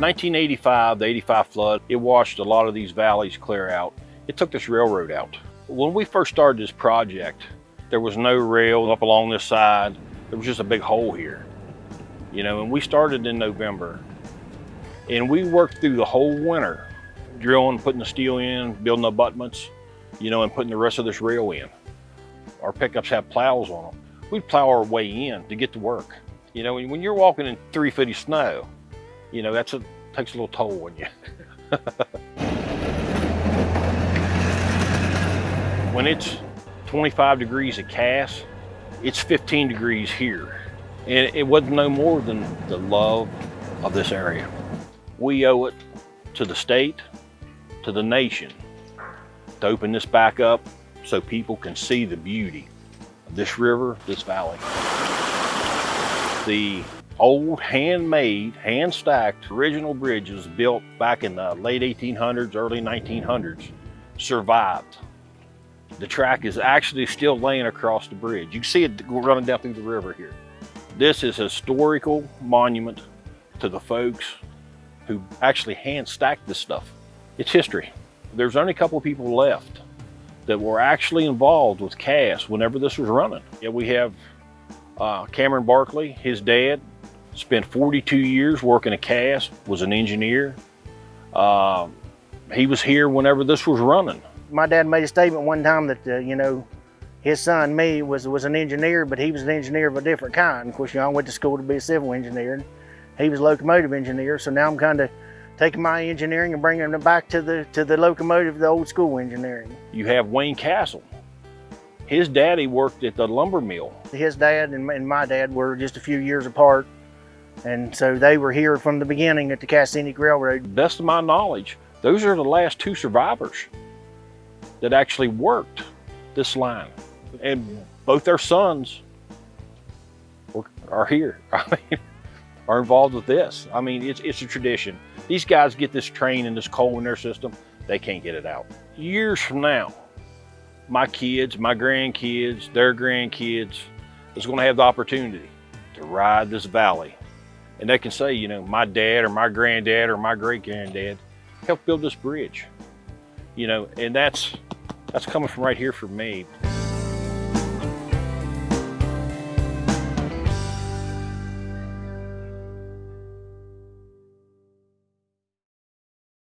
1985, the 85 flood, it washed a lot of these valleys clear out. It took this railroad out. When we first started this project, there was no rail up along this side. There was just a big hole here. You know, and we started in November. And we worked through the whole winter, drilling, putting the steel in, building abutments, you know, and putting the rest of this rail in. Our pickups have plows on them. We'd plow our way in to get to work. You know, when you're walking in three feet of snow, you know, that's a, takes a little toll on you. when it's 25 degrees at Cass, it's 15 degrees here. And it wasn't no more than the love of this area. We owe it to the state, to the nation, to open this back up so people can see the beauty of this river, this valley. The old handmade, hand-stacked original bridges built back in the late 1800s, early 1900s survived. The track is actually still laying across the bridge. You can see it running down through the river here. This is a historical monument to the folks who actually hand stacked this stuff. It's history. There's only a couple people left that were actually involved with Cass whenever this was running. Yeah, we have uh, Cameron Barkley, his dad, spent 42 years working at Cass, was an engineer. Uh, he was here whenever this was running. My dad made a statement one time that, uh, you know, his son, me, was, was an engineer, but he was an engineer of a different kind. Of course, you know, I went to school to be a civil engineer. He was a locomotive engineer, so now I'm kind of taking my engineering and bringing it back to the to the locomotive, the old school engineering. You have Wayne Castle. His daddy worked at the lumber mill. His dad and my dad were just a few years apart, and so they were here from the beginning at the Cass Scenic Railroad. Best of my knowledge, those are the last two survivors that actually worked this line. And both their sons are here. I mean, are involved with this. I mean, it's, it's a tradition. These guys get this train and this coal in their system, they can't get it out. Years from now, my kids, my grandkids, their grandkids is gonna have the opportunity to ride this valley. And they can say, you know, my dad or my granddad or my great granddad helped build this bridge. You know, and that's, that's coming from right here for me.